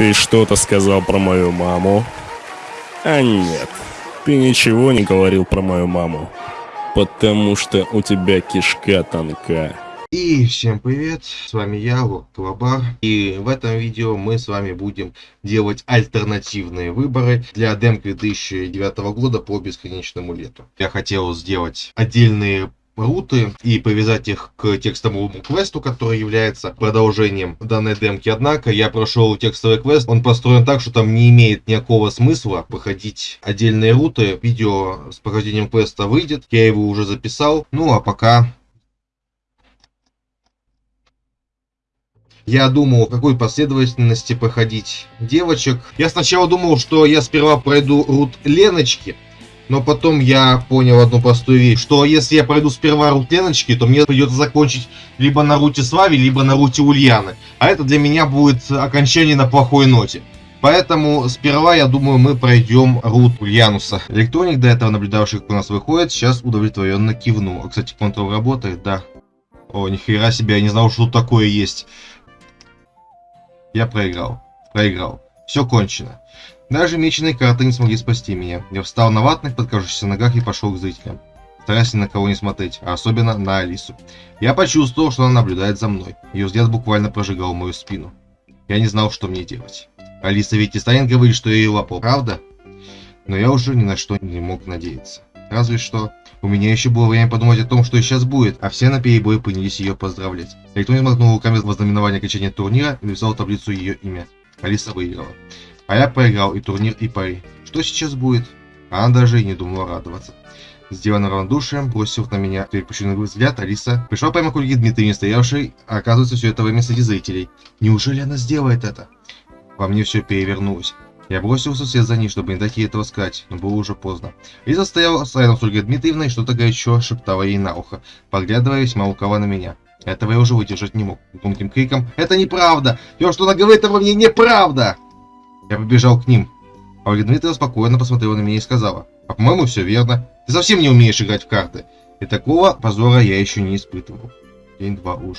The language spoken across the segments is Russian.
Ты что-то сказал про мою маму? А нет, ты ничего не говорил про мою маму. Потому что у тебя кишка тонка. И всем привет, с вами я, Клабар, и в этом видео мы с вами будем делать альтернативные выборы для демки 2009 года по бесконечному лету. Я хотел сделать отдельные руты и привязать их к текстовому квесту, который является продолжением данной демки. Однако я прошел текстовый квест, он построен так, что там не имеет никакого смысла проходить отдельные руты. Видео с прохождением квеста выйдет, я его уже записал. Ну а пока Я думал, какой последовательности проходить девочек. Я сначала думал, что я сперва пройду рут Леночки, но потом я понял одну простую вещь, что если я пройду сперва рут Леночки, то мне придется закончить либо на руте Слави, либо на руте Ульяны. А это для меня будет окончание на плохой ноте. Поэтому сперва, я думаю, мы пройдем рут Ульянуса. Электроник, до этого наблюдавший, как у нас выходит, сейчас удовлетворенно кивнул. Кстати, контрол работает, да. О, нихера себе, я не знал, что тут такое есть. Я проиграл. Проиграл. Все кончено. Даже меченые карты не смогли спасти меня. Я встал на ватных, подкажущихся ногах и пошел к зрителям. Стараясь ни на кого не смотреть, а особенно на Алису. Я почувствовал, что она наблюдает за мной. Ее взгляд буквально прожигал мою спину. Я не знал, что мне делать. Алиса ведь не станет говорить, что я ее лапал, правда? Но я уже ни на что не мог надеяться. Разве что у меня еще было время подумать о том, что сейчас будет, а все на перебой принялись ее поздравлять. Электронин махнул руками в ознаменование окончания турнира и написал таблицу ее имя. Алиса выиграла. А я проиграл и турнир, и пари. Что сейчас будет? Она даже и не думала радоваться. Сделанно равнодушием, бросив на меня перепущенный взгляд, Алиса пришла прямо к Ольге Дмитриевне, стоявшей, а оказывается, все это время среди зрителей. Неужели она сделает это? Во мне все перевернулось. Я бросился вслед за ней, чтобы не дать ей этого сказать, но было уже поздно. Лиза стояла рядом с Ольгой Дмитриевной и что-то горячо шептала ей на ухо, поглядывая весьма лукаво на меня. Этого я уже выдержать не мог. Громким криком «Это неправда! Все, что она говорит обо мне, неправда!» Я побежал к ним. А Ольга Дмитриевна спокойно посмотрела на меня и сказала, «А по-моему, все верно. Ты совсем не умеешь играть в карты». И такого позора я еще не испытывал. День-два уж.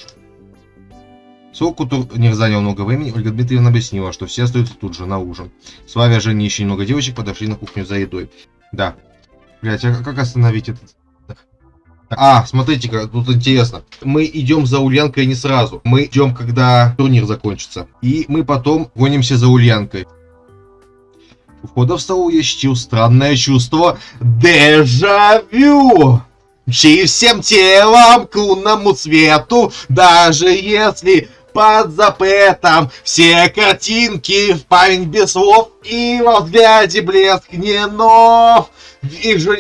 Сколько турнир занял много времени, Ольга Дмитриевна объяснила, что все остаются тут же, на ужин. Славя, Женя и еще немного девочек подошли на кухню за едой. Да. Блять, а как остановить этот... А, смотрите-ка, тут интересно. Мы идем за Ульянкой не сразу. Мы идем, когда турнир закончится. И мы потом гонимся за Ульянкой. У входа в столу я ощутил странное чувство дежавю. Мчи всем телом к лунному свету, даже если под запретом все картинки в память без слов и во взгляде блеск не нов. Вижу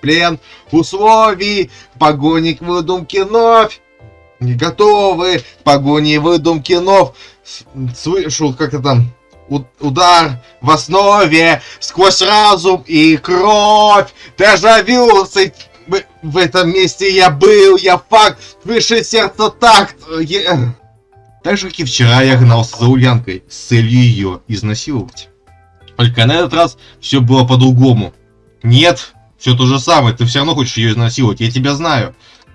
плен условий, погони к выдумке вновь. Не готовы к погоне выдумки нов. Слышу, как это там, удар в основе, сквозь разум и кровь. Дежавю, в этом месте я был, я факт, выше сердца такт. Я... Так же, как и вчера, я гнался за Ульянкой с целью ее изнасиловать. Только на этот раз все было по-другому. Нет, все то же самое, ты все равно хочешь ее изнасиловать, я тебя знаю.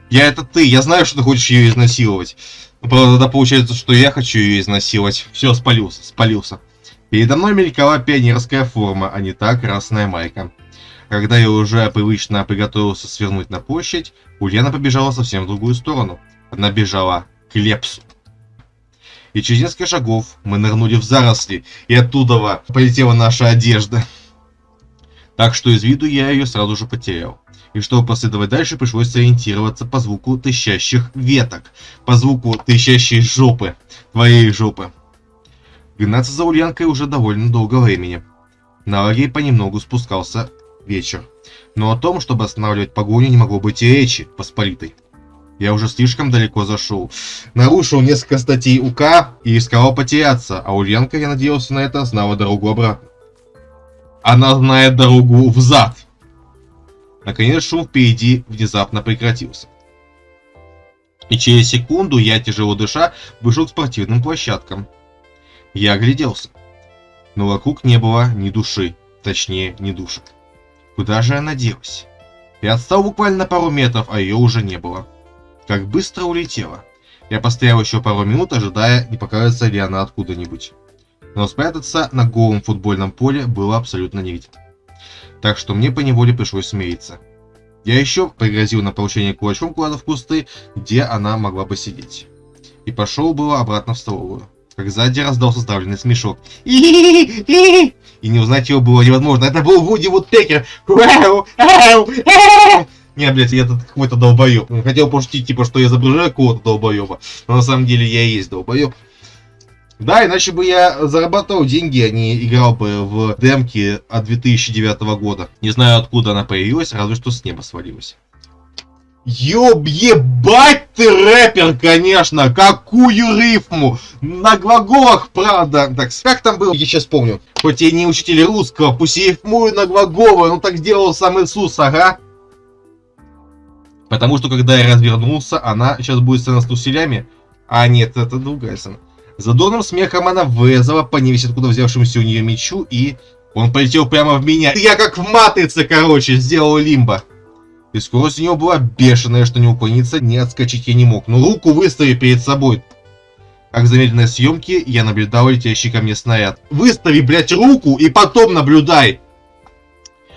Я это ты, я знаю, что ты хочешь ее изнасиловать. Но правда, тогда получается, что я хочу ее изнасиловать. Все, спалился, спалился. Передо мной мелькала пионерская форма, а не та красная майка. Когда я уже привычно приготовился свернуть на площадь, Ульяна побежала совсем в другую сторону. Она бежала к Лепсу. И через несколько шагов мы нырнули в заросли, и оттуда полетела наша одежда. Так что из виду я ее сразу же потерял. И чтобы последовать дальше, пришлось сориентироваться по звуку тыщащих веток, по звуку тыщащей жопы, твоей жопы. Гнаться за Ульянкой уже довольно долго времени. На лагерь понемногу спускался вечер. Но о том, чтобы останавливать погоню, не могло быть и речи посполитой. Я уже слишком далеко зашел. Нарушил несколько статей УК и рисковал потеряться, а Ульянка, я надеялся на это, знала дорогу обратно. Она знает дорогу взад. Наконец шум впереди внезапно прекратился. И через секунду я, тяжело дыша, вышел к спортивным площадкам. Я огляделся. Но вокруг не было ни души, точнее, ни душек. Куда же она делась? Я отстал буквально пару метров, а ее уже не было. Как быстро улетела. Я постоял еще пару минут, ожидая, не покажется ли она откуда-нибудь. но спрятаться на голом футбольном поле было абсолютно негде. Так что мне поневоле пришлось смириться. Я еще пригрозил на получение кулачком куда-то в кусты, где она могла бы сидеть. И пошел было обратно в столовую. Как сзади раздался сдавленный смешок. И не узнать его было невозможно. Это был Вуди Вудпекер. Не, блядь, я тут какой-то долбоеб. Хотел пошутить, типа, что я изображаю какого-то долбоеба. Но на самом деле я и есть долбоеб. Да, иначе бы я зарабатывал деньги, а не играл бы в демки от 2009 года. Не знаю, откуда она появилась, разве что с неба свалилась. Ёб, ебать ты рэпер, конечно! Какую рифму! На глаголах, правда. Так, как там было? Я сейчас помню. Хоть я не учитель русского, пусть я рифмую на глаголы, ну так делал сам Иисус, ага. Потому что, когда я развернулся, она сейчас будет сцена с туселями. А нет, это другая сцена. Задорным смехом она врезала по невесть откуда взявшемуся у нее мечу, и он полетел прямо в меня. Я как в матрице, короче, сделал лимба. И скорость у него была бешеная, что не уклониться, не отскочить я не мог. Но руку выстави перед собой. Как замедленной съемке я наблюдал летящий ко мне снаряд. Выстави, блядь, руку и потом наблюдай.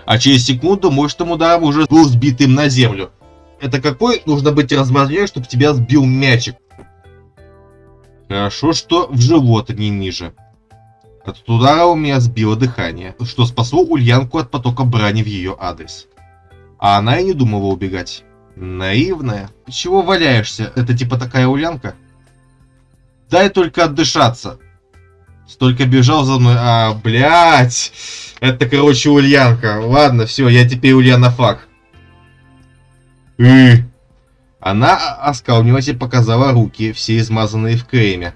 А через секунду мощным ударом уже был сбит им на землю. Это какой нужно быть размазлее, чтобы тебя сбил мячик? Хорошо, что в живот, а не ниже. От удара у меня сбило дыхание, что спасло Ульянку от потока брани в ее адрес. А она и не думала убегать. Наивная. Чего валяешься? Это типа такая Ульянка? Дай только отдышаться. Столько бежал за мной. А, блядь. Это, короче, Ульянка. Ладно, все, я теперь Ульяна Фак. И... Она оскалнилась и показала руки, все измазанные в креме.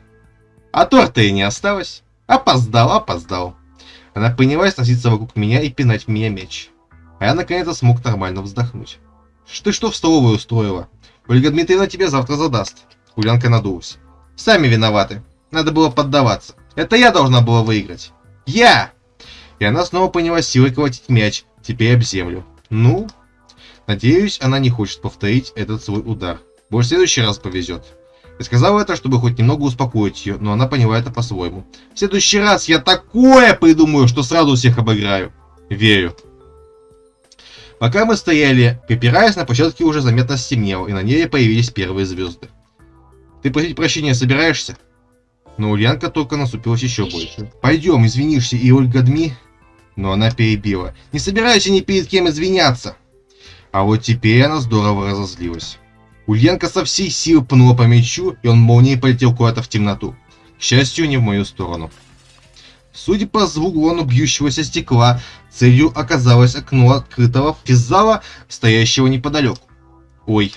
А торта и не осталось. Опоздал, опоздал. Она принялась носиться вокруг меня и пинать в меня меч. А я наконец-то смог нормально вздохнуть. Ты что в столовую устроила? Ольга Дмитриевна тебя завтра задаст. Хулянка надулась. Сами виноваты. Надо было поддаваться. Это я должна была выиграть. Я! И она снова принялась силой колотить мяч, теперь об землю. Ну, Надеюсь, она не хочет повторить этот свой удар. Может, в следующий раз повезет. Я сказал это, чтобы хоть немного успокоить ее, но она поняла это по-своему. В следующий раз я такое придумаю, что сразу всех обыграю. Верю. Пока мы стояли, припираясь, на площадке уже заметно стемнело, и на ней появились первые звезды. Ты просить прощения собираешься? Но Ульянка только насупилась еще больше. Пойдем, извинишься, и Ольга Дми... Но она перебила. Не собираюсь ни перед кем извиняться. А вот теперь она здорово разозлилась. Ульянка со всей силы пнула по мячу, и он молнией полетел куда-то в темноту. К счастью, не в мою сторону. Судя по звуку он бьющегося стекла, целью оказалось окно открытого физзала, стоящего неподалеку. Ой,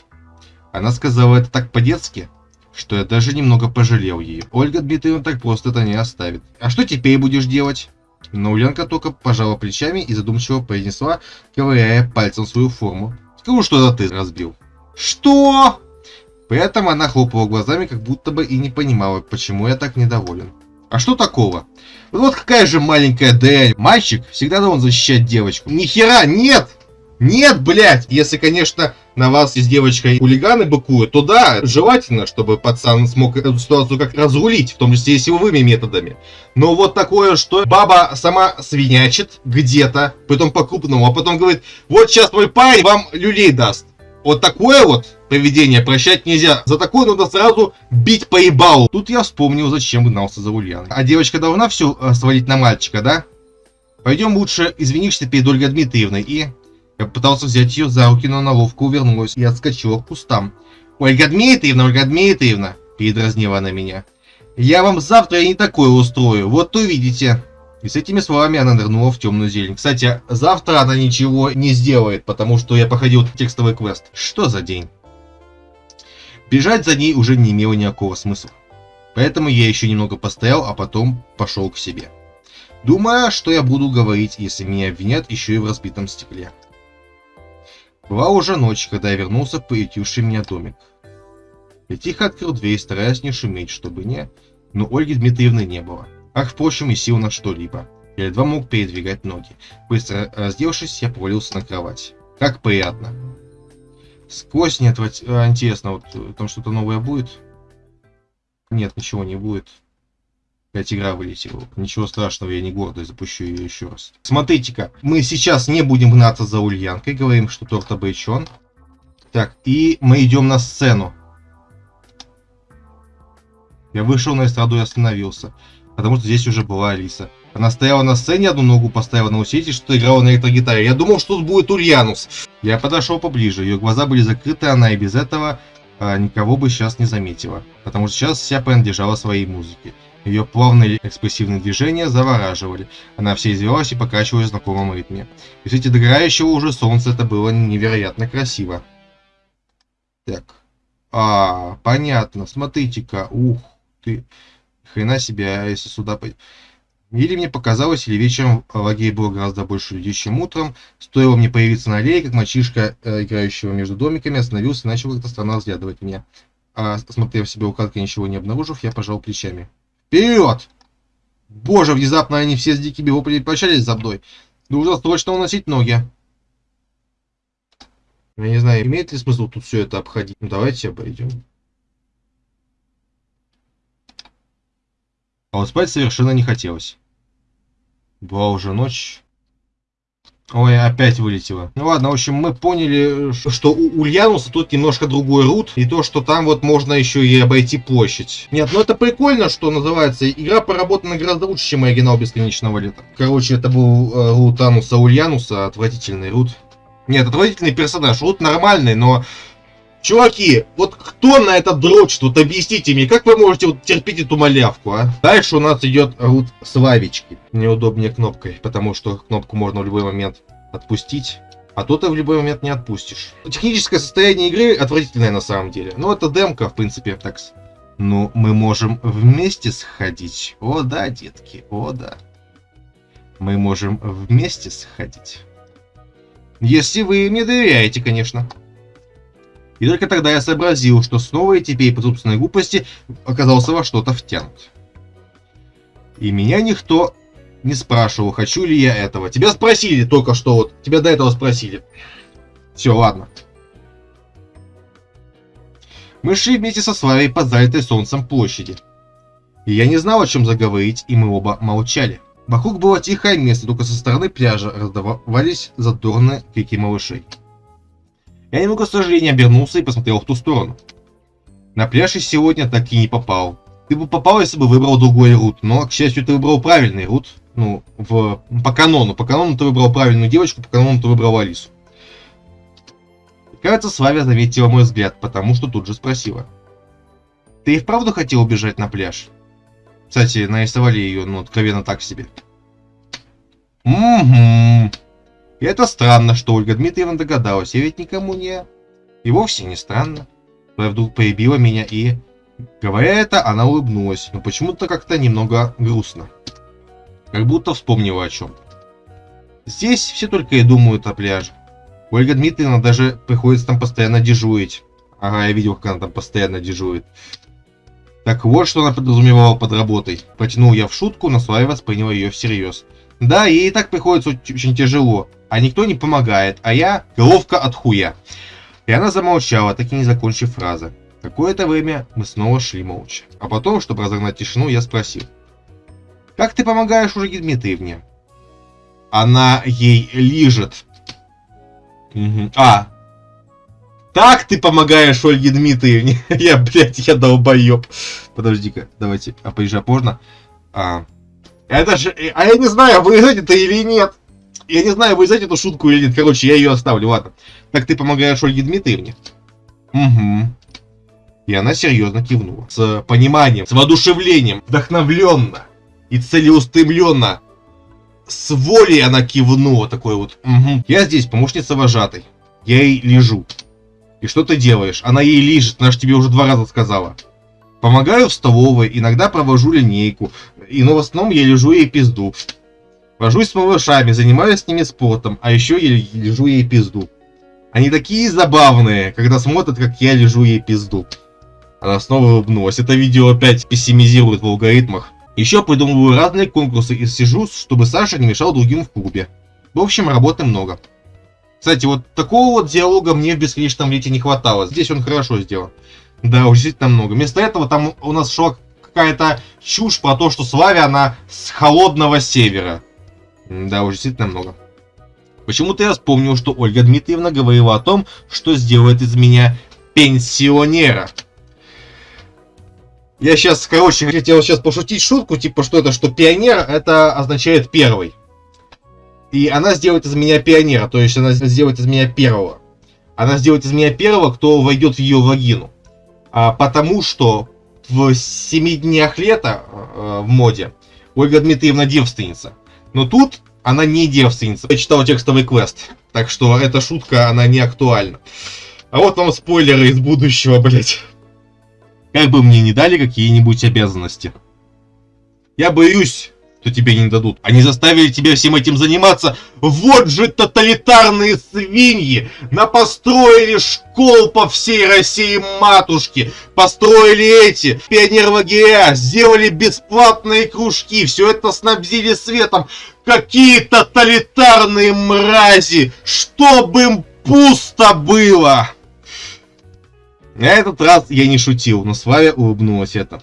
она сказала это так по-детски, что я даже немного пожалел ее. Ольга Дмитриевна так просто это не оставит. А что теперь будешь делать? Но Ульянка только пожала плечами и задумчиво произнесла, ковыряя пальцем свою форму. Скажу, что это ты разбил. Что? При этом она хлопала глазами, как будто бы и не понимала, почему я так недоволен. А что такого? Вот какая же маленькая дрянь. Мальчик всегда должен защищать девочку. Ни хера, нет! Нет, блядь! Если, конечно, на вас с девочкой хулиганы быкуют, то да, желательно, чтобы пацан смог эту ситуацию как разрулить, в том числе и силовыми методами. Но вот такое, что баба сама свинячит где-то, потом по-крупному, а потом говорит, вот сейчас мой парень вам люлей даст. Вот такое вот поведение прощать нельзя. За такое надо сразу бить по ебалу. Тут я вспомнил, зачем гнался за Ульяной. А девочка должна все э, свалить на мальчика, да? Пойдем лучше извинишься перед Ольгой Дмитриевной и я пытался взять ее за руки, но она ловко увернулась и отскочила к кустам. «Ольга Дмитриевна, Ольга Дмитриевна!» – передразнила она меня. «Я вам завтра не такое устрою, вот увидите!» И с этими словами она нырнула в темную зелень. Кстати, завтра она ничего не сделает, потому что я походил текстовый квест. Что за день? Бежать за ней уже не имело никакого смысла. Поэтому я еще немного постоял, а потом пошел к себе. Думая, что я буду говорить, если меня обвинят еще и в разбитом стекле. Была уже ночь, когда я вернулся в приютивший меня домик. Я тихо открыл дверь, стараясь не шуметь, чтобы не... Но Ольги Дмитриевны не было. Ах, впрочем, и сил на что-либо. Я едва мог передвигать ноги. Быстро раздевшись, я повалился на кровать. Как приятно. Сквозь нет, а, интересно, вот там что-то новое будет? Нет, ничего не будет. Опять игра вылетела. Ничего страшного, я не гордый, запущу ее еще раз. Смотрите-ка, мы сейчас не будем гнаться за Ульянкой, говорим, что торт обречен. Так, и мы идем на сцену. Я вышел на эстраду и остановился, потому что здесь уже была Алиса. Она стояла на сцене, одну ногу поставила на усилитель, что играла на электрогитаре. Я думал, что тут будет Ульянус. Я подошел поближе, ее глаза были закрыты, она и без этого а, никого бы сейчас не заметила. Потому что сейчас вся принадлежала своей музыке. Ее плавные экспрессивные движения завораживали. Она все извелась и покачивалась в знакомом ритме. И в свете догорающего уже солнца это было невероятно красиво. Так. А, понятно. Смотрите-ка. Ух ты. Хрена себе, а если сюда... Или мне показалось, или вечером в лагере было гораздо больше людей, чем утром. Стоило мне появиться на аллее, как мальчишка, э, играющего между домиками, остановился и начал как-то странно взглядывать меня. А, осмотрев себе укладкой, ничего не обнаружив, я пожал плечами. Вперед! Боже, внезапно они все с дикими воплями прощались за мной. Нужно срочно уносить ноги. Я не знаю, имеет ли смысл тут все это обходить. Ну, давайте обойдем. А вот спать совершенно не хотелось. Была уже ночь. Ой, опять вылетело. Ну ладно, в общем, мы поняли, что у Ульянуса тут немножко другой рут, и то, что там вот можно еще и обойти площадь. Нет, ну это прикольно, что называется, игра поработана гораздо лучше, чем оригинал Бесконечного Лета. Короче, это был э, рут Ануса Ульянуса, отвратительный рут. Нет, отвратительный персонаж, рут нормальный, но... Чуваки, вот кто на это дрочит? Вот объясните мне, как вы можете вот терпеть эту малявку, а? Дальше у нас идет рут Славички. Неудобнее кнопкой, потому что кнопку можно в любой момент отпустить. А то ты в любой момент не отпустишь. Техническое состояние игры отвратительное на самом деле. Но это демка, в принципе, так. Ну, мы можем вместе сходить. О да, детки, о да. Мы можем вместе сходить. Если вы мне доверяете, конечно. И только тогда я сообразил, что снова и теперь по собственной глупости оказался во что-то втянут. И меня никто не спрашивал, хочу ли я этого. Тебя спросили только что, вот. Тебя до этого спросили. Все, ладно. Мы шли вместе со Славой по залитой солнцем площади. И я не знал, о чем заговорить, и мы оба молчали. Вокруг было тихое место, только со стороны пляжа раздавались задорные крики малышей. Я немного с сожалением обернулся и посмотрел в ту сторону. На пляж и сегодня так и не попал. Ты бы попал, если бы выбрал другой рут, но, к счастью, ты выбрал правильный рут. Ну, в, по канону. По канону ты выбрал правильную девочку, по канону ты выбрал Алису. Кажется, Славя заметила мой взгляд, потому что тут же спросила. Ты и вправду хотел убежать на пляж? Кстати, нарисовали ее, ну, откровенно так себе. Угу. И это странно, что Ольга Дмитриевна догадалась, я ведь никому не... И вовсе не странно. Она вдруг поебила меня и... Говоря это, она улыбнулась, но почему-то как-то немного грустно. Как будто вспомнила о чем. Здесь все только и думают о пляже. Ольга Дмитриевна даже приходится там постоянно дежурить. Ага, я видел, как она там постоянно дежурит. Так вот, что она подразумевала под работой. Потянул я в шутку, но Слава восприняла ее всерьез. Да, ей и так приходится очень тяжело, а никто не помогает, а я головка от хуя. И она замолчала, так и не закончив фразы. Какое-то время мы снова шли молча. А потом, чтобы разогнать тишину, я спросил. Как ты помогаешь Ольге Дмитриевне? Она ей лижет. Угу. А. Так ты помогаешь Ольге Дмитриевне? я, блядь, я долбоеб. Подожди-ка, давайте, а поезжай поздно. А. Это же... А я не знаю, вырезать это или нет. Я не знаю, вырезать эту шутку или нет. Короче, я ее оставлю, ладно. Так ты помогаешь Ольге Дмитриевне? Угу. И она серьезно кивнула. С пониманием, с воодушевлением, вдохновленно и целеустремленно. С волей она кивнула такой вот. Угу. Я здесь, помощница вожатой. Я ей лежу. И что ты делаешь? Она ей лежит, она же тебе уже два раза сказала. Помогаю в столовой, иногда провожу линейку, и но в основном я лежу ей пизду. Вожусь с малышами, занимаюсь с ними спортом, а еще я лежу ей пизду. Они такие забавные, когда смотрят, как я лежу ей пизду. Она снова улыбнулась. Это видео опять пессимизирует в алгоритмах. Еще придумываю разные конкурсы и сижу, чтобы Саша не мешал другим в клубе. В общем, работы много. Кстати, вот такого вот диалога мне в бесконечном лете не хватало. Здесь он хорошо сделан. Да, уж действительно много. Вместо этого там у нас шла какая-то чушь про то, что Славя, она с холодного севера. Да, уже действительно много. Почему-то я вспомнил, что Ольга Дмитриевна говорила о том, что сделает из меня пенсионера. Я сейчас, короче, хотел сейчас пошутить шутку, типа, что это, что пионер, это означает первый. И она сделает из меня пионера, то есть она сделает из меня первого. Она сделает из меня первого, кто войдет в ее вагину. А, потому что в семи днях лета э, в моде Ольга Дмитриевна девственница. Но тут она не девственница. Я читал текстовый квест, так что эта шутка, она не актуальна. А вот вам спойлеры из будущего, блять. Как бы мне не дали какие-нибудь обязанности. Я боюсь, что тебе не дадут. Они заставили тебя всем этим заниматься. Вот же тоталитарные свиньи! Напостроили школ по всей России матушки. Построили эти пионер сделали бесплатные кружки. Все это снабдили светом. Какие тоталитарные мрази! Чтобы им пусто было! На этот раз я не шутил, но Славя улыбнулась это.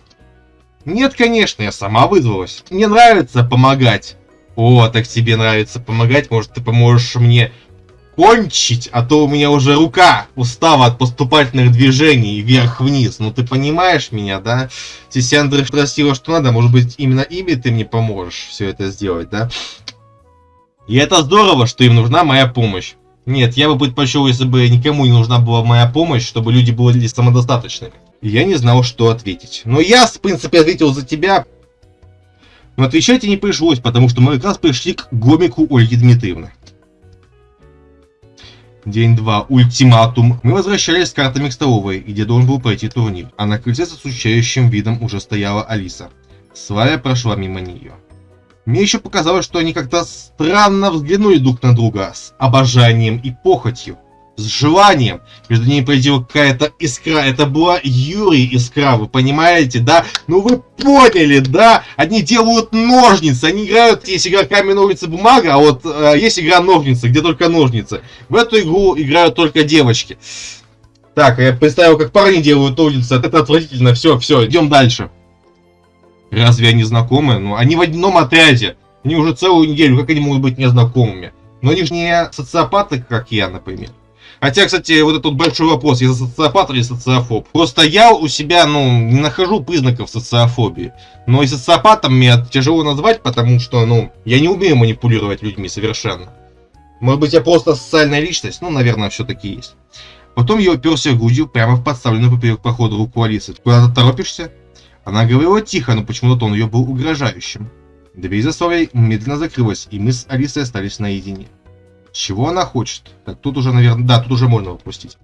Нет, конечно, я сама вызвалась. Мне нравится помогать. О, так тебе нравится помогать, может ты поможешь мне кончить, а то у меня уже рука устава от поступательных движений вверх-вниз. Ну ты понимаешь меня, да? Сисяндра спросила, что надо, может быть именно ими ты мне поможешь все это сделать, да? И это здорово, что им нужна моя помощь. Нет, я бы предпочел, если бы никому не нужна была моя помощь, чтобы люди были самодостаточными я не знал, что ответить. Но я, в принципе, ответил за тебя. Но отвечать и не пришлось, потому что мы как раз пришли к гомику Ольги Дмитриевны. День 2. Ультиматум. Мы возвращались с картами к столовой, где должен был пройти турнир. А на крыльце с отсущающим видом уже стояла Алиса. Славя прошла мимо нее. Мне еще показалось, что они как-то странно взглянули друг на друга с обожанием и похотью с желанием. Между ними происходила какая-то искра. Это была Юрий искра, вы понимаете, да? Ну вы поняли, да? Они делают ножницы, они играют, есть игра камень, ножницы, бумага, а вот э, есть игра ножницы, где только ножницы. В эту игру играют только девочки. Так, я представил, как парни делают ножницы, это отвратительно. Все, все, идем дальше. Разве они знакомы? Ну, они в одном отряде. Они уже целую неделю, как они могут быть незнакомыми? Но они же не социопаты, как я, например. Хотя, кстати, вот этот большой вопрос, я социопат или социофоб. Просто я у себя, ну, не нахожу признаков социофобии. Но и социопатом меня тяжело назвать, потому что, ну, я не умею манипулировать людьми совершенно. Может быть, я просто социальная личность? Ну, наверное, все-таки есть. Потом я уперся грудью прямо в подставленную поперек прохода руку Алисы. Куда ты торопишься? Она говорила тихо, но почему-то тон ее был угрожающим. Дверь за медленно закрылась, и мы с Алисой остались наедине. Чего она хочет? Так, тут уже, наверное... Да, тут уже можно выпустить.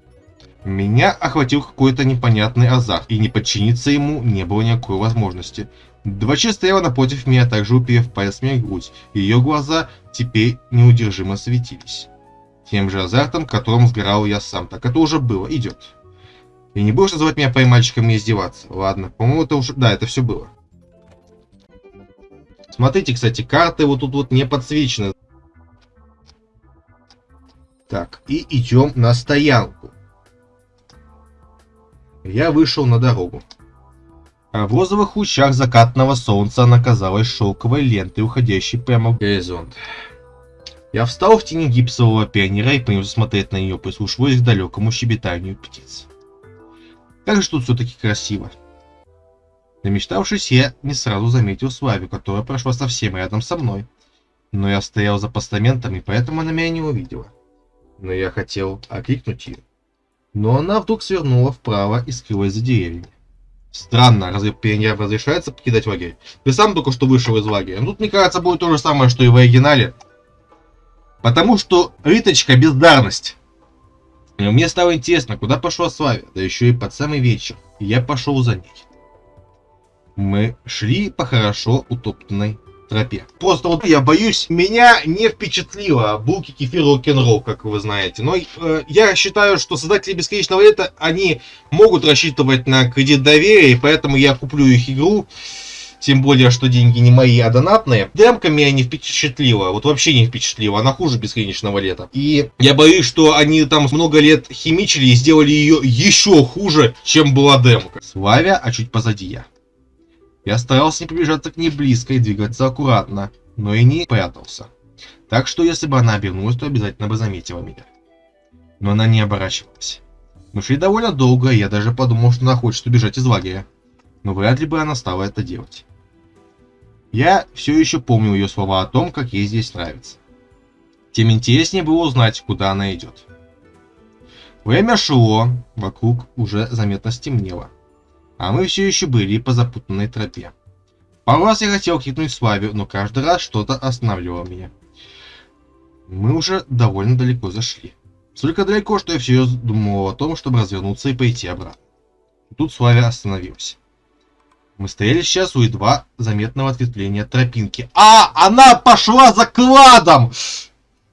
Меня охватил какой-то непонятный азарт, и не подчиниться ему не было никакой возможности. Двача стояла напротив меня, также уперев палец мне в грудь, и ее глаза теперь неудержимо светились. Тем же азартом, которым сгорал я сам. Так это уже было, идет. И не будешь называть меня поймальчиком и издеваться. Ладно, по-моему, это уже... Да, это все было. Смотрите, кстати, карты вот тут вот не подсвечены. Так, и идем на стоянку. Я вышел на дорогу. А в розовых лучах закатного солнца она казалась шелковой лентой, уходящей прямо в горизонт. Я встал в тени гипсового пионера и принялся смотреть на нее, прислушиваясь к далекому щебетанию птиц. Как же тут все-таки красиво. Намечтавшись, я не сразу заметил Славю, которая прошла совсем рядом со мной. Но я стоял за постаментом, и поэтому она меня не увидела но я хотел окликнуть ее. Но она вдруг свернула вправо и скрылась за деревьями. Странно, разве пионерам разрешается покидать лагерь? Ты сам только что вышел из лагеря. Ну, тут, мне кажется, будет то же самое, что и в оригинале. Потому что Риточка бездарность. И мне стало интересно, куда пошла Славя, да еще и под самый вечер. И я пошел за ней. Мы шли по хорошо утоптанной тропе. Просто вот я боюсь, меня не впечатлило булки, кефир, рок-н-ролл, как вы знаете. Но э, я считаю, что создатели Бесконечного лета, они могут рассчитывать на кредит доверия, и поэтому я куплю их игру. Тем более, что деньги не мои, а донатные. Демка меня не впечатлила. Вот вообще не впечатлила. Она хуже бесконечного лета. И я боюсь, что они там много лет химичили и сделали ее еще хуже, чем была демка. Славя, а чуть позади я. Я старался не приближаться к ней близко и двигаться аккуратно, но и не прятался. Так что если бы она обернулась, то обязательно бы заметила меня. Но она не оборачивалась. Мы шли довольно долго, и я даже подумал, что она хочет убежать из лагеря. Но вряд ли бы она стала это делать. Я все еще помню ее слова о том, как ей здесь нравится. Тем интереснее было узнать, куда она идет. Время шло, вокруг уже заметно стемнело. А мы все еще были по запутанной тропе. Пару раз я хотел крикнуть Славе, но каждый раз что-то останавливало меня. Мы уже довольно далеко зашли. Столько далеко, что я все думал о том, чтобы развернуться и пойти обратно. Тут Славя остановился. Мы стояли сейчас у едва заметного ответвления тропинки. А, она пошла за кладом!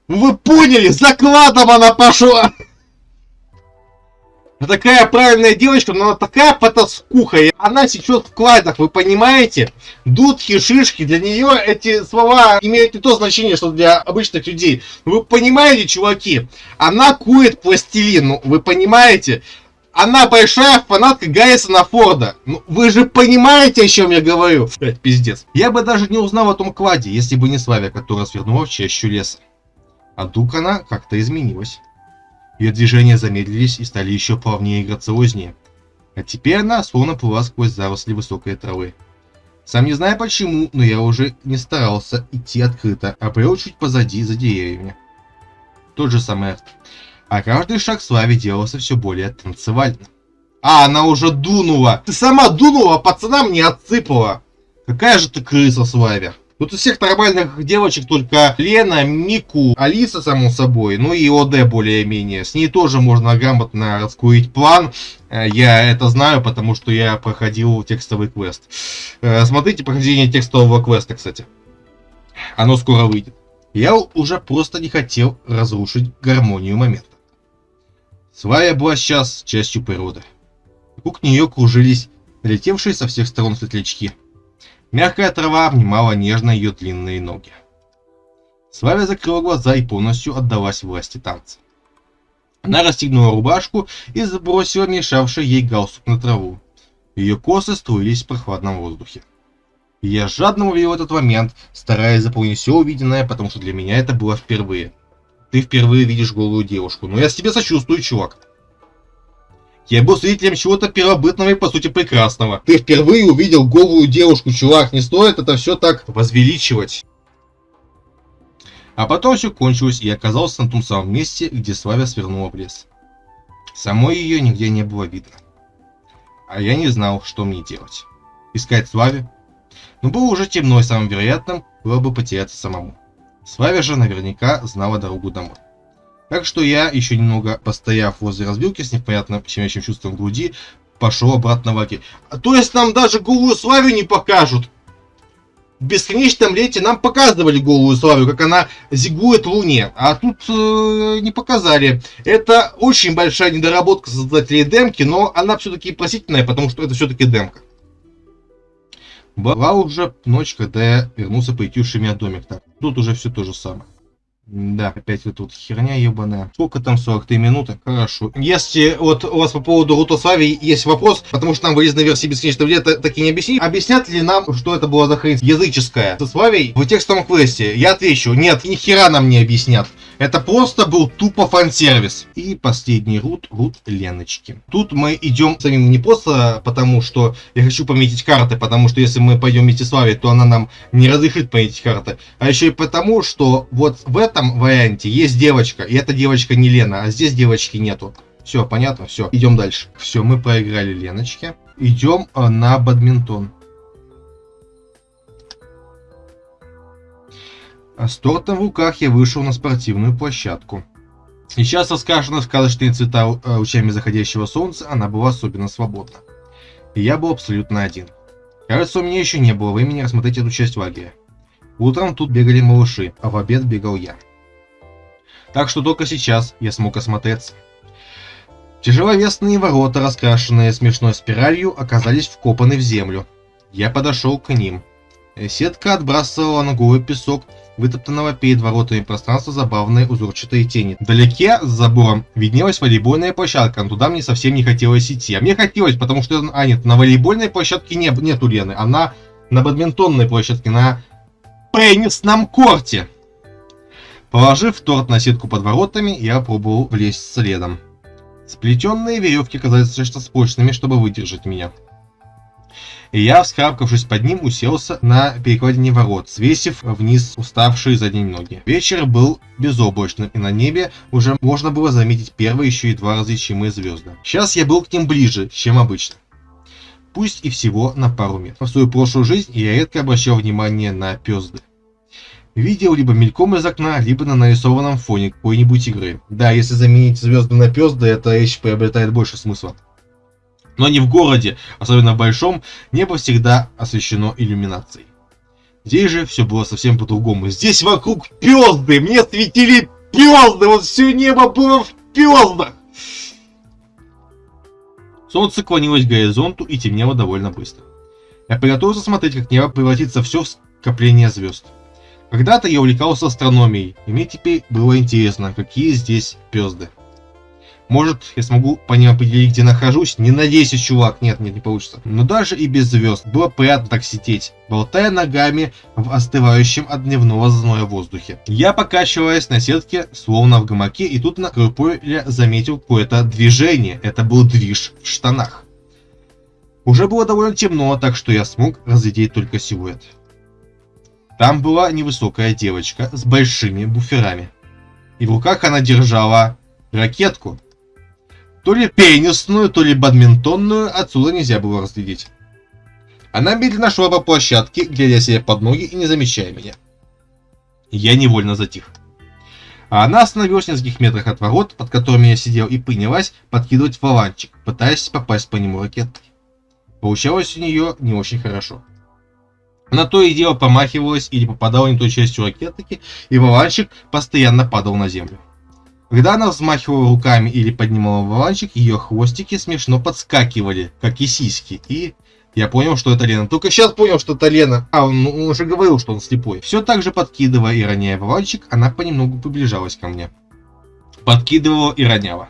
Вы поняли, за кладом она пошла! Она такая правильная девочка, но она такая потаскуха. И она сейчас в кладах, вы понимаете? Дудки, шишки, для нее эти слова имеют не то значение, что для обычных людей. Вы понимаете, чуваки? Она кует пластилин, ну, вы понимаете? Она большая фанатка Гаррисона Форда. Ну, вы же понимаете, о чем я говорю? Блять, пиздец. Я бы даже не узнал о том кладе, если бы не Славя, которая свернула в чащу леса. А вдруг она как-то изменилась. Ее движения замедлились и стали еще плавнее и грациознее. А теперь она словно плыла сквозь заросли высокой травы. Сам не знаю почему, но я уже не старался идти открыто, а брел чуть позади, за деревьями. Тот же самый арт. А каждый шаг Славе делался все более танцевальным. А, она уже дунула! Ты сама дунула, а пацанам не отсыпала! Какая же ты крыса, Славя! Тут из всех нормальных девочек только Лена, Мику, Алиса, само собой, ну и ОД более-менее. С ней тоже можно грамотно раскурить план. Э, я это знаю, потому что я проходил текстовый квест. Э, смотрите прохождение текстового квеста, кстати. Оно скоро выйдет. Я уже просто не хотел разрушить гармонию момента. Свая была сейчас частью природы. Вокруг нее кружились летевшие со всех сторон светлячки. Мягкая трава обнимала нежно ее длинные ноги. Славя закрыла глаза и полностью отдалась власти танца. Она расстегнула рубашку и забросила мешавший ей галстук на траву. Ее косы струились в прохладном воздухе. я жадно увидел этот момент, стараясь заполнить все увиденное, потому что для меня это было впервые. Ты впервые видишь голую девушку, но я с тебе сочувствую, чувак. Я был свидетелем чего-то первобытного и по сути прекрасного. Ты впервые увидел голую девушку, чувак, не стоит это все так возвеличивать. А потом все кончилось, и я оказался на том самом месте, где Славя свернула в лес. Самой ее нигде не было видно. А я не знал, что мне делать. Искать Славе? Но было уже темно, и самым вероятным было бы потеряться самому. Славя же наверняка знала дорогу домой. Так что я, еще немного постояв возле развилки с непонятным щемящим чувством груди, пошел обратно в лагерь. То есть нам даже голую славю не покажут. В бесконечном лете нам показывали голую славю, как она зигует в луне, а тут э, не показали. Это очень большая недоработка создателей демки, но она все-таки просительная, потому что это все-таки демка. Была уже ночь, когда я вернулся по итюши меня домик. Так, тут уже все то же самое. Да, опять вот тут херня ебаная. Сколько там, 43 минуты? Хорошо. Если вот у вас по поводу Рутослави есть вопрос, потому что нам вырезанной версии бесконечного лета так и не объяснили, объяснят ли нам, что это была за хрень языческая? Со Славей в текстовом квесте. Я отвечу, нет, ни хера нам не объяснят. Это просто был тупо фан-сервис. И последний рут, рут Леночки. Тут мы идем самим не просто потому, что я хочу пометить карты, потому что если мы пойдем Славей, то она нам не разрешит пометить карты. А еще и потому, что вот в этом варианте есть девочка, и эта девочка не Лена, а здесь девочки нету. Все, понятно? Все, идем дальше. Все, мы проиграли Леночке. Идем э, на бадминтон. С тортом в руках я вышел на спортивную площадку. Сейчас раскрашена в сказочные цвета э, лучами заходящего солнца, она была особенно свободна. И я был абсолютно один. Кажется, у меня еще не было времени рассмотреть эту часть лагеря. Утром тут бегали малыши, а в обед бегал я. Так что только сейчас я смог осмотреться. Тяжеловесные ворота, раскрашенные смешной спиралью, оказались вкопаны в землю. Я подошел к ним. Сетка отбрасывала на голый песок вытоптанного перед воротами пространства забавные узорчатые тени. Вдалеке, с забором, виднелась волейбольная площадка, но туда мне совсем не хотелось идти. А мне хотелось, потому что... А, нет, на волейбольной площадке не, нету Лены, она на бадминтонной площадке, на пенисном корте. Положив торт на сетку под воротами, я пробовал влезть следом. Сплетенные веревки казались слишком прочными, чтобы выдержать меня. И я, вскарабкавшись под ним, уселся на перекладине ворот, свесив вниз уставшие задние ноги. Вечер был безоблачным, и на небе уже можно было заметить первые еще едва различимые звезды. Сейчас я был к ним ближе, чем обычно. Пусть и всего на пару метров. В свою прошлую жизнь я редко обращал внимание на пезды видел либо мельком из окна, либо на нарисованном фоне какой-нибудь игры. Да, если заменить звезды на пезды, эта вещь приобретает больше смысла. Но не в городе, особенно в большом, небо всегда освещено иллюминацией. Здесь же все было совсем по-другому. Здесь вокруг пезды, мне светили пезды, вот все небо было в пездах. Солнце клонилось к горизонту и темнело довольно быстро. Я приготовился смотреть, как небо превратится все в скопление звезд. Когда-то я увлекался астрономией, и мне теперь было интересно, какие здесь пезды. Может, я смогу по ним определить, где нахожусь? Не надейся, чувак. Нет, нет, не получится. Но даже и без звезд было приятно так сидеть, болтая ногами в остывающем от дневного зноя воздухе. Я покачиваясь на сетке, словно в гамаке, и тут на краю поля заметил какое-то движение. Это был движ в штанах. Уже было довольно темно, так что я смог разглядеть только силуэт. Там была невысокая девочка с большими буферами. И в руках она держала ракетку. То ли пенисную, то ли бадминтонную, отсюда нельзя было разглядеть. Она медленно шла по площадке, глядя себе под ноги и не замечая меня. Я невольно затих. А она остановилась в нескольких метрах от ворот, под которыми я сидел, и принялась подкидывать валанчик, пытаясь попасть по нему ракетой. Получалось у нее не очень хорошо. На то и дело помахивалась или попадала не той частью ракетки, и валанчик постоянно падал на землю. Когда она взмахивала руками или поднимала валанчик, ее хвостики смешно подскакивали, как и сиськи, и я понял, что это Лена. Только сейчас понял, что это Лена. А, он, он уже говорил, что он слепой. Все так же подкидывая и роняя валанчик, она понемногу приближалась ко мне. Подкидывала и роняла.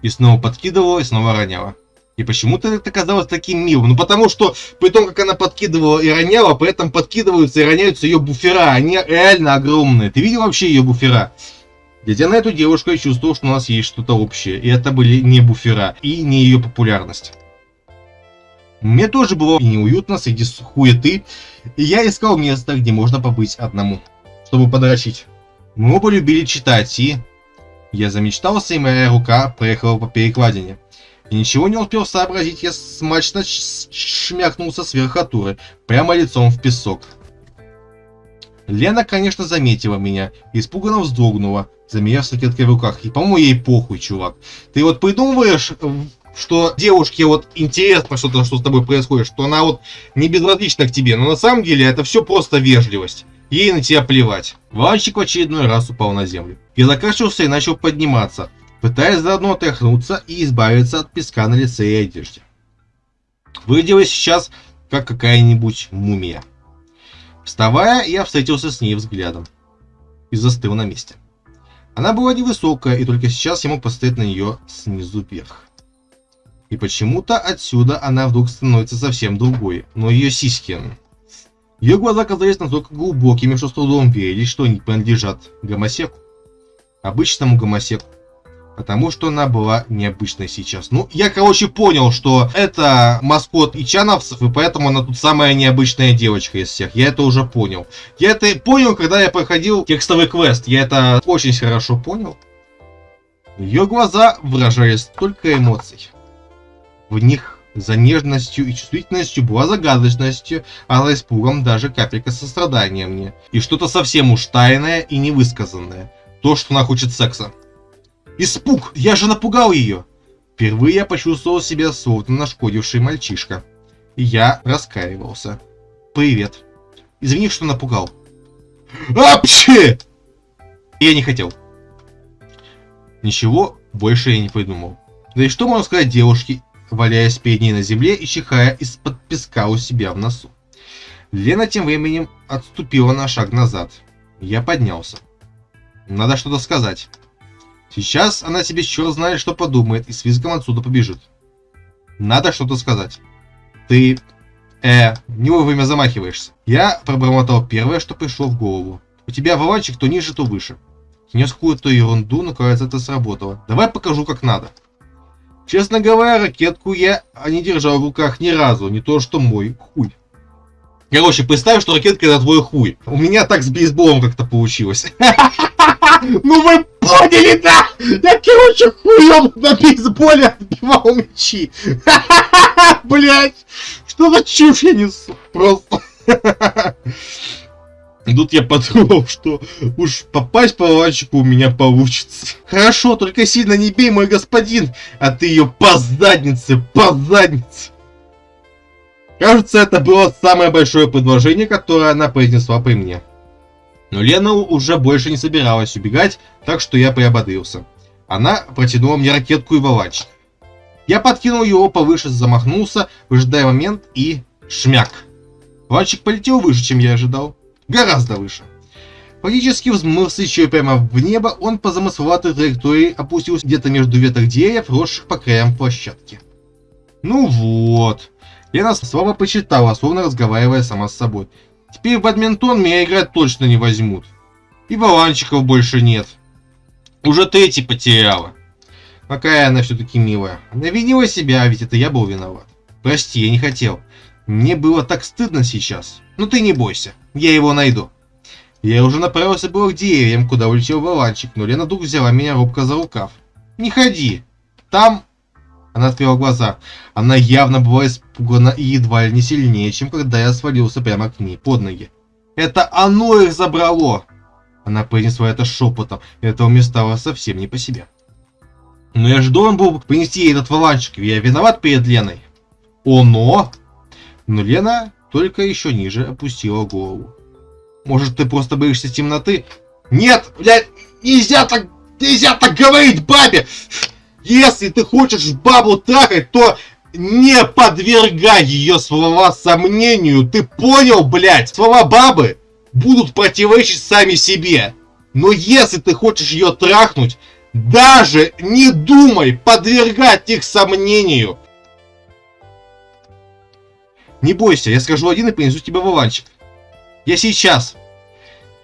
И снова подкидывала и снова роняла. И почему-то это казалось таким милым. Ну потому что, при том, как она подкидывала и роняла, при этом подкидываются и роняются ее буфера. Они реально огромные. Ты видел вообще ее буфера? Глядя на эту девушку, я чувствовал, что у нас есть что-то общее. И это были не буфера, и не ее популярность. Мне тоже было неуютно среди хуеты, и я искал место, где можно побыть одному, чтобы подрочить. Мы оба любили читать, и... Я замечтался, и моя рука проехала по перекладине. И ничего не успел сообразить, я смачно шмякнулся с верхотуры, прямо лицом в песок. Лена, конечно, заметила меня, испуганно вздрогнула, замерев с ракеткой в руках. И, по-моему, ей похуй, чувак. Ты вот придумываешь, что девушке вот интересно что-то, что с тобой происходит, что она вот не безразлична к тебе, но на самом деле это все просто вежливость. Ей на тебя плевать. Ванчик в очередной раз упал на землю. Я закашлялся и начал подниматься пытаясь заодно отряхнуться и избавиться от песка на лице и одежде. Выглядела сейчас как какая-нибудь мумия. Вставая, я встретился с ней взглядом и застыл на месте. Она была невысокая, и только сейчас я мог посмотреть на нее снизу вверх. И почему-то отсюда она вдруг становится совсем другой, но ее сиськи... Ее глаза казались настолько глубокими, что с трудом верили, что они принадлежат гомосеку. Обычному гомосеку потому что она была необычной сейчас. Ну, я, короче, понял, что это маскот ичановцев, и поэтому она тут самая необычная девочка из всех. Я это уже понял. Я это понял, когда я проходил текстовый квест. Я это очень хорошо понял. Ее глаза выражали столько эмоций. В них за нежностью и чувствительностью была загадочностью, а за испугом даже капелька сострадания мне. И что-то совсем уж тайное и невысказанное. То, что она хочет секса. Испуг! Я же напугал ее! Впервые я почувствовал себя словно нашкодивший мальчишка. И я раскаивался. Привет. Извини, что напугал. Апчи! Я не хотел. Ничего больше я не придумал. Да и что можно сказать девушке, валяясь перед ней на земле и чихая из-под песка у себя в носу. Лена тем временем отступила на шаг назад. Я поднялся. Надо что-то сказать. Сейчас она себе черт знает, что подумает, и с визгом отсюда побежит. Надо что-то сказать. Ты... Э, не вовремя замахиваешься. Я пробормотал первое, что пришло в голову. У тебя валанчик то ниже, то выше. Нес какую-то ерунду, но кажется, это сработало. Давай покажу, как надо. Честно говоря, ракетку я не держал в руках ни разу, не то что мой хуй. Короче, представь, что ракетка это твой хуй. У меня так с бейсболом как-то получилось. Ну вы поняли, да? Я, короче, хуем на бейсболе отбивал мячи. Блять, что за чушь я несу? Просто. Тут я подумал, что уж попасть по ланчику у меня получится. Хорошо, только сильно не бей, мой господин, а ты ее по заднице, по заднице. Кажется, это было самое большое предложение, которое она произнесла при мне. Но Лена уже больше не собиралась убегать, так что я приободрился. Она протянула мне ракетку и валанчик. Я подкинул его повыше, замахнулся, выжидая момент и шмяк. Вальчик полетел выше, чем я ожидал. Гораздо выше. Фактически взмылся еще прямо в небо, он по замысловатой траектории опустился где-то между веток деревьев, росших по краям площадки. Ну вот. Лена слабо почитала, словно разговаривая сама с собой. Теперь в бадминтон меня играть точно не возьмут. И баланчиков больше нет. Уже третий потеряла. Какая она все-таки милая. Она винила себя, а ведь это я был виноват. Прости, я не хотел. Мне было так стыдно сейчас. Но ты не бойся, я его найду. Я уже направился было к деревьям, куда улетел Валанчик, но Лена вдруг взяла меня робко за рукав. Не ходи. Там... Она открыла глаза. Она явно была испугана и едва ли не сильнее, чем когда я свалился прямо к ней, под ноги. Это оно их забрало! Она произнесла это шепотом, и этого мне стало совсем не по себе. Но я же должен был принести ей этот валанчик, я виноват перед Леной. Оно? Но Лена только еще ниже опустила голову. Может, ты просто боишься темноты? Нет, блядь, нельзя так, нельзя так говорить бабе! Если ты хочешь бабу трахать, то не подвергай ее слова сомнению. Ты понял, блядь? Слова бабы будут противоречить сами себе. Но если ты хочешь ее трахнуть, даже не думай подвергать их сомнению. Не бойся, я скажу один и принесу тебе валанчик. Я сейчас.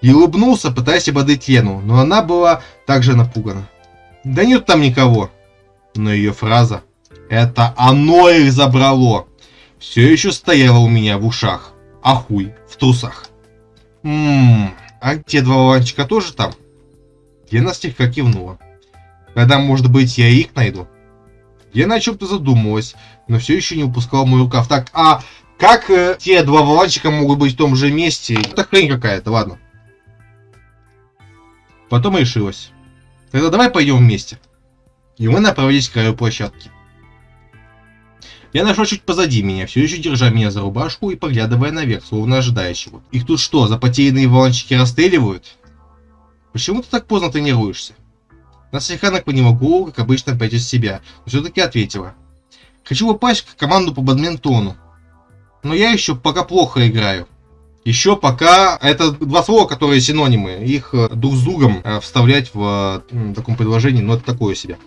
И улыбнулся, пытаясь ободрить Лену, но она была также напугана. Да нет там никого. Но ее фраза «Это оно их забрало!» все еще стояла у меня в ушах. А хуй в трусах. Ммм, а те два валанчика тоже там? Лена слегка кивнула. Когда, может быть, я их найду? Я на чем-то задумалась, но все еще не упускала мой рукав. Так, а как э, те два валанчика могут быть в том же месте? Это хрень какая-то, ладно. Потом решилась. Тогда давай пойдем вместе. И мы направились к краю площадки. Я нашел чуть позади меня, все еще держа меня за рубашку и поглядывая наверх, словно ожидая чего. Их тут что, за потерянные валанчики расстреливают? Почему ты так поздно тренируешься? Она слегка наклонила голову, как обычно, из себя, но все-таки ответила. Хочу попасть в команду по бадминтону. Но я еще пока плохо играю. Еще пока это два слова, которые синонимы. Их э, друг с другом э, вставлять в таком предложении, но это такое себе.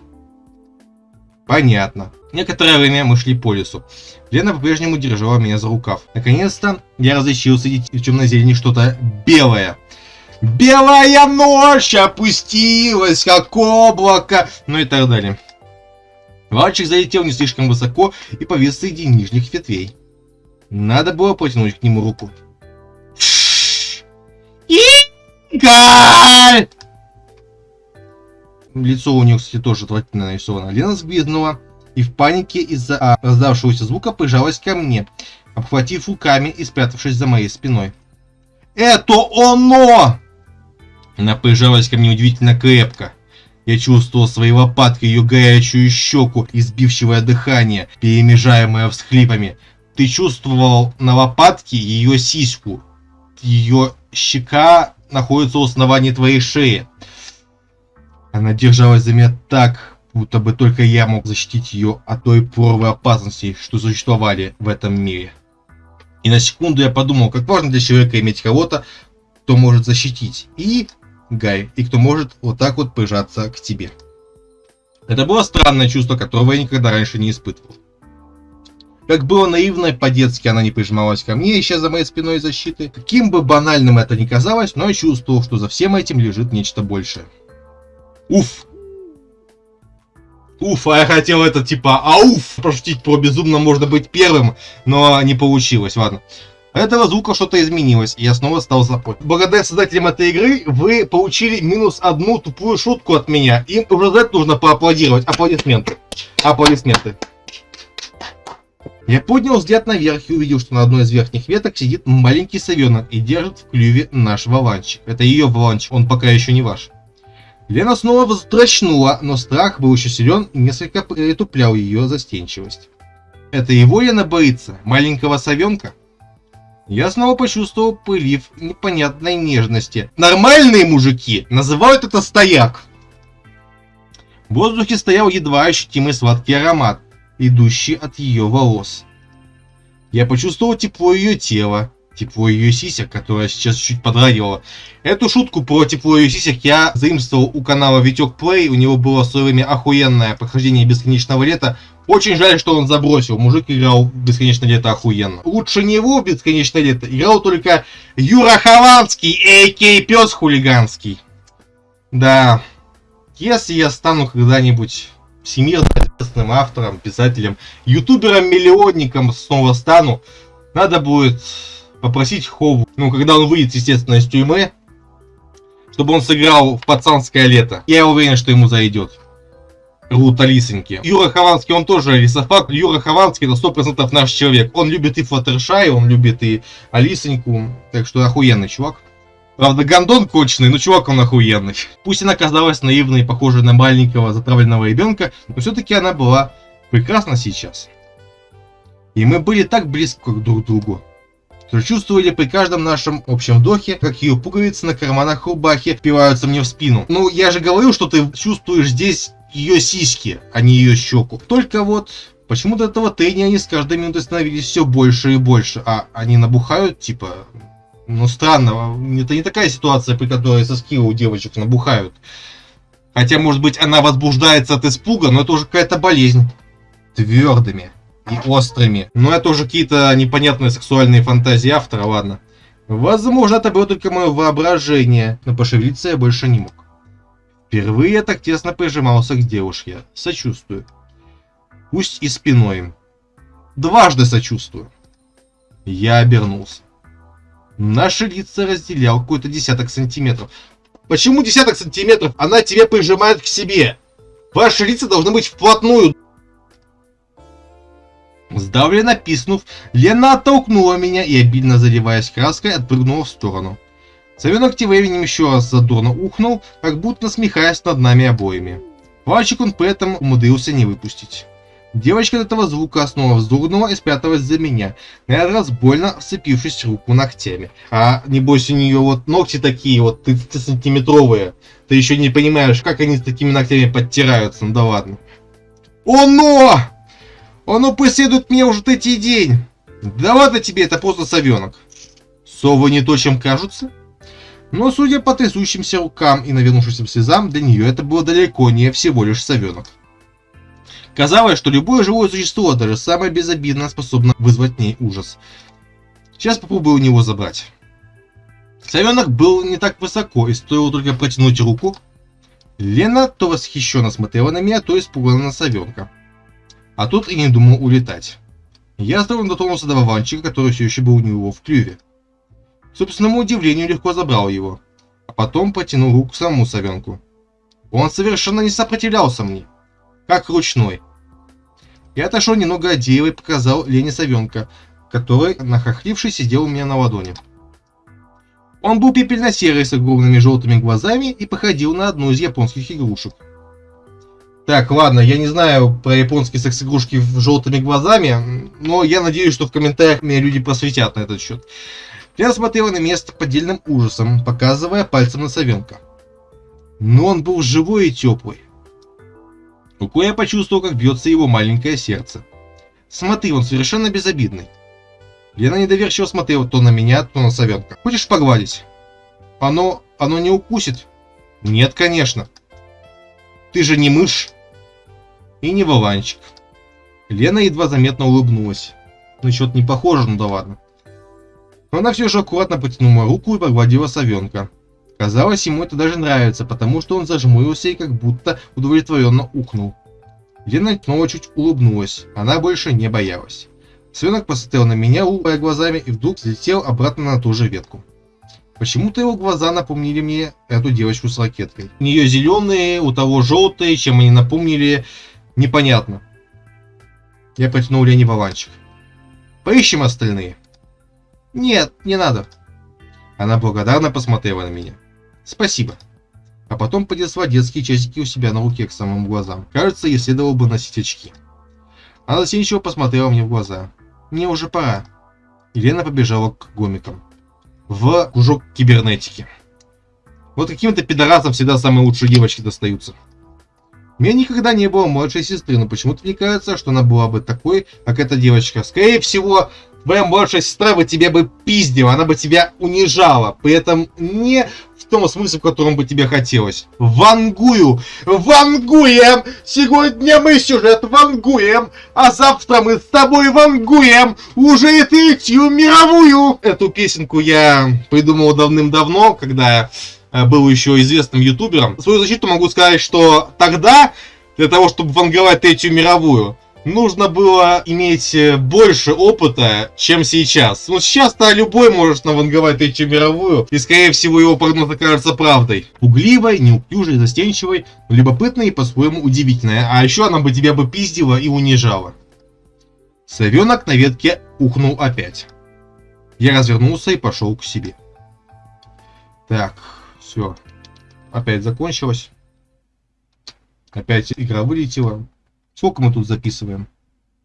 Понятно. Некоторое время мы шли по лесу. Лена по-прежнему держала меня за рукав. Наконец-то я сидеть в темной зелени что-то белое. Белая ночь опустилась, как облако, ну и так далее. Мальчик залетел не слишком высоко и повис среди нижних ветвей. Надо было протянуть к нему руку. Игорь! Лицо у нее, кстати, тоже отвратительно нарисовано. Лена сгвизнула и в панике из-за а, раздавшегося звука прижалась ко мне, обхватив руками и спрятавшись за моей спиной. «Это оно!» Она прижалась ко мне удивительно крепко. Я чувствовал своей лопаткой ее горячую щеку, избившего дыхание, перемежаемое всхлипами. Ты чувствовал на лопатке ее сиську. Ее щека находится у основания твоей шеи. Она держалась за меня так, будто бы только я мог защитить ее от той поровой опасности, что существовали в этом мире. И на секунду я подумал, как важно для человека иметь кого-то, кто может защитить, и Гай, и кто может вот так вот прижаться к тебе. Это было странное чувство, которого я никогда раньше не испытывал. Как было наивно, по-детски она не прижималась ко мне, ища за моей спиной защиты. Каким бы банальным это ни казалось, но я чувствовал, что за всем этим лежит нечто большее. Уф! Уф, а я хотел это типа ауф пошутить про безумно можно быть первым, но не получилось, ладно. Этого звука что-то изменилось, и я снова стал запой. Благодаря создателям этой игры вы получили минус одну тупую шутку от меня. Им уже за это нужно поаплодировать. Аплодисменты. Аплодисменты. Я поднял взгляд наверх и увидел, что на одной из верхних веток сидит маленький совенок и держит в клюве наш валанчик. Это ее валанчик, он пока еще не ваш. Лена снова вздрачнула, но страх был еще силен и несколько притуплял ее застенчивость. Это его Лена боится? Маленького совенка? Я снова почувствовал прилив непонятной нежности. Нормальные мужики называют это стояк. В воздухе стоял едва ощутимый сладкий аромат идущий от ее волос. Я почувствовал тепло ее тела, тепло ее сисек, которая сейчас чуть подрагивала. Эту шутку про тепло ее сисек я заимствовал у канала Витек Плей, у него было в свое время охуенное прохождение Бесконечного Лета. Очень жаль, что он забросил, мужик играл в Бесконечное Лето охуенно. Лучше него в Бесконечное Лето играл только Юра Хованский, а.к.а. Пес Хулиганский. Да, если я стану когда-нибудь всемирно известным автором, писателем, ютубером-миллионником снова стану, надо будет попросить Хову, ну, когда он выйдет, естественно, из тюрьмы, чтобы он сыграл в пацанское лето. Я уверен, что ему зайдет. Рут Алисоньки. Юра Хованский, он тоже рисофак. Юра Хованский это 100% наш человек. Он любит и Флаттершай, он любит и Алисоньку. Так что охуенный чувак. Правда, гондон конченый, но чувак он охуенный. Пусть она казалась наивной и похожей на маленького затравленного ребенка, но все-таки она была прекрасна сейчас. И мы были так близко друг к другу, что чувствовали при каждом нашем общем вдохе, как ее пуговицы на карманах рубахи впиваются мне в спину. Ну, я же говорил, что ты чувствуешь здесь ее сиськи, а не ее щеку. Только вот почему-то этого трения они с каждой минутой становились все больше и больше, а они набухают, типа, ну, странно, это не такая ситуация, при которой соски у девочек набухают. Хотя, может быть, она возбуждается от испуга, но это уже какая-то болезнь. Твердыми и острыми. Но это уже какие-то непонятные сексуальные фантазии автора, ладно. Возможно, это было только мое воображение, но пошевелиться я больше не мог. Впервые я так тесно прижимался к девушке. Сочувствую. Пусть и спиной. Дважды сочувствую. Я обернулся. Наши лица разделял какой-то десяток сантиметров. Почему десяток сантиметров? Она тебя прижимает к себе. Ваши лица должны быть вплотную. Сдавленно писнув, Лена оттолкнула меня и, обильно заливаясь краской, отпрыгнула в сторону. Совенок тем временем еще раз задорно ухнул, как будто насмехаясь над нами обоими. Пальчик он при этом умудрился не выпустить. Девочка от этого звука снова вздрогнула и спряталась за меня, на этот раз больно вцепившись руку ногтями. А небось у нее вот ногти такие вот 30-сантиметровые. Ты еще не понимаешь, как они с такими ногтями подтираются, ну да ладно. Оно! Оно преследует меня уже третий день! Да ладно тебе, это просто совенок. Совы не то, чем кажутся. Но судя по трясущимся рукам и навернувшимся слезам, для нее это было далеко не всего лишь совенок. Казалось, что любое живое существо, даже самое безобидное, способно вызвать в ней ужас. Сейчас попробую у него забрать. Совенок был не так высоко, и стоило только протянуть руку. Лена то восхищенно смотрела на меня, то испуганно на совенка. А тут и не думал улетать. Я осторожно дотронулся до вованчика, который все еще был у него в клюве. К собственному удивлению легко забрал его, а потом потянул руку к самому совенку. Он совершенно не сопротивлялся мне, как ручной. Я отошел немного от дерева и показал Лене совенка, который, нахохливший, сидел у меня на ладони. Он был пепельно-серый с огромными желтыми глазами и походил на одну из японских игрушек. Так, ладно, я не знаю про японские секс-игрушки с желтыми глазами, но я надеюсь, что в комментариях меня люди просветят на этот счет. Я смотрел на место поддельным ужасом, показывая пальцем на совенка. Но он был живой и теплый. Рукой я почувствовал, как бьется его маленькое сердце. Смотри, он совершенно безобидный. Лена недоверчиво смотрела то на меня, то на совенка. Хочешь погладить? Оно... оно не укусит? Нет, конечно. Ты же не мышь. И не валанчик. Лена едва заметно улыбнулась. Ну, что-то не похоже, ну да ладно. Но она все же аккуратно потянула руку и погладила совенка. Казалось, ему это даже нравится, потому что он зажмурился и как будто удовлетворенно укнул. Лена снова чуть улыбнулась, она больше не боялась. Свенок посмотрел на меня, улыбая глазами, и вдруг взлетел обратно на ту же ветку. Почему-то его глаза напомнили мне эту девочку с ракеткой. У нее зеленые, у того желтые, чем они напомнили, непонятно. Я протянул Лене баланчик. Поищем остальные. Нет, не надо. Она благодарно посмотрела на меня. Спасибо. А потом поднесла детские часики у себя на руке к самым глазам. Кажется, ей следовало бы носить очки. Она застенчиво посмотрела мне в глаза. Мне уже пора. Елена побежала к гомикам. В кружок кибернетики. Вот каким-то пидорасам всегда самые лучшие девочки достаются. У меня никогда не было младшей сестры, но почему-то мне кажется, что она была бы такой, как эта девочка. Скорее всего, твоя младшая сестра бы тебя бы пиздила, она бы тебя унижала. При этом не в том смысле, в котором бы тебе хотелось. Вангую! Вангуем! Сегодня мы сюжет вангуем, а завтра мы с тобой вангуем уже и третью мировую! Эту песенку я придумал давным-давно, когда был еще известным ютубером. Свою защиту могу сказать, что тогда, для того, чтобы ванговать Третью мировую, нужно было иметь э, больше опыта, чем сейчас. Вот сейчас-то любой может наванговать Третью мировую, и, скорее всего, его прогноз окажется правдой. Пугливой, неуклюжей, застенчивой, любопытной и по-своему удивительной. А еще она бы тебя бы пиздила и унижала. Совенок на ветке ухнул опять. Я развернулся и пошел к себе. Так, все. Опять закончилось. Опять игра вылетела. Сколько мы тут записываем?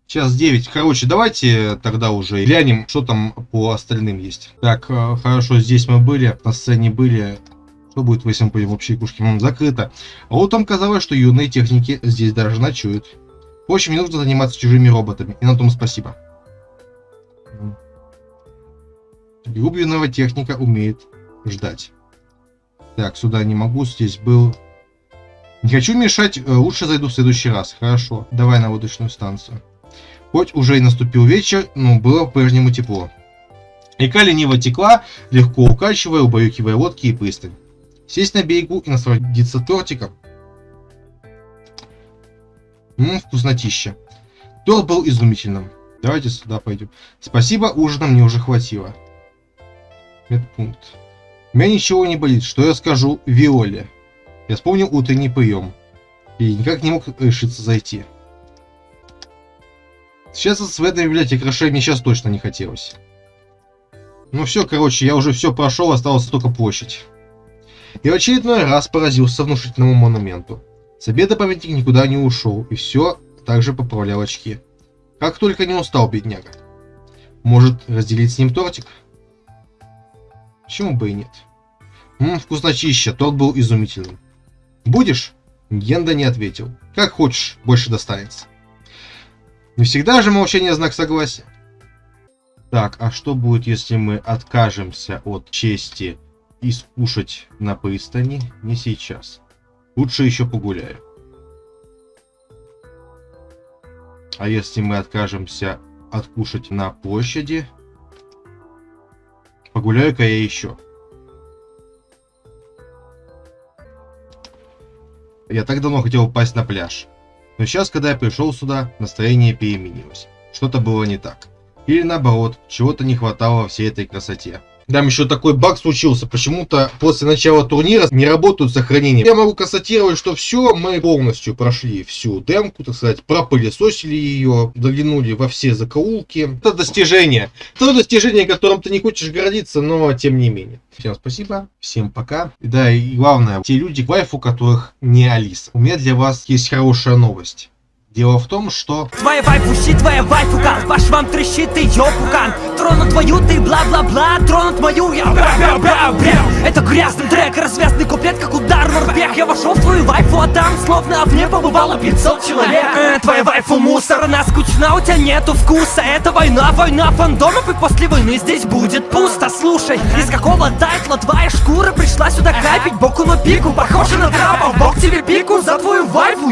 Сейчас 9. Короче, давайте тогда уже глянем, что там по остальным есть. Так, э, хорошо, здесь мы были, на сцене были. Что будет, если мы пойдем в общие кушки? Закрыто. А вот там казалось, что юные техники здесь даже ночуют. В общем, не нужно заниматься чужими роботами. И на том спасибо. Глубинного техника умеет ждать. Так, сюда не могу, здесь был... Не хочу мешать, э, лучше зайду в следующий раз. Хорошо, давай на водочную станцию. Хоть уже и наступил вечер, но было по-прежнему тепло. Река лениво текла, легко укачивая, убаюкивая лодки и пристань. Сесть на берегу и насладиться тортиком. Ммм, вкуснотища. Торт был изумительным. Давайте сюда пойдем. Спасибо, ужина мне уже хватило. Медпункт. Меня ничего не болит, что я скажу Виоле? Я вспомнил утренний прием. И никак не мог решиться зайти. Сейчас в этой библиотеке Роше мне сейчас точно не хотелось. Ну все, короче, я уже все прошел, осталась только площадь. И в очередной раз поразился внушительному монументу. С обеда памятник никуда не ушел, и все также поправлял очки. Как только не устал, бедняга. Может, разделить с ним тортик? Почему бы и нет? Ммм, вкусночище, тот был изумительным. Будешь? Генда не ответил. Как хочешь, больше достанется. Не всегда же молчание знак согласия. Так, а что будет, если мы откажемся от чести и скушать на пристани? Не сейчас. Лучше еще погуляю. А если мы откажемся откушать на площади? Погуляю-ка я еще. Я так давно хотел упасть на пляж. Но сейчас, когда я пришел сюда, настроение переменилось. Что-то было не так. Или наоборот, чего-то не хватало всей этой красоте. Там еще такой баг случился. Почему-то после начала турнира не работают сохранения. Я могу констатировать, что все, мы полностью прошли всю демку, так сказать, пропылесосили ее, заглянули во все закоулки. Это достижение. Это достижение, которым ты не хочешь гордиться, но тем не менее. Всем спасибо, всем пока. Да, и главное, те люди, вайфу которых не Алиса. У меня для вас есть хорошая новость. Дело в том, что... Твоя вайфу твоя вайфука Ваш вам трещит ее пукан Тронут твою ты бла-бла-бла. Тронут мою я. Бра-бра-бра-бра. Это грязный трек, развязный куплет, как удар в морпех Я вошел в твою вайфу, а там словно в небо побывало 500 человек. Э, Твоя вайфу мусор, она скучна у тебя нету вкуса. Это война, война фандомов И после войны здесь будет пусто. Слушай, из какого тайтла твоя шкура Пришла сюда капить? Боку на пику Похоже на трапа, бог тебе пику За твою вайфу,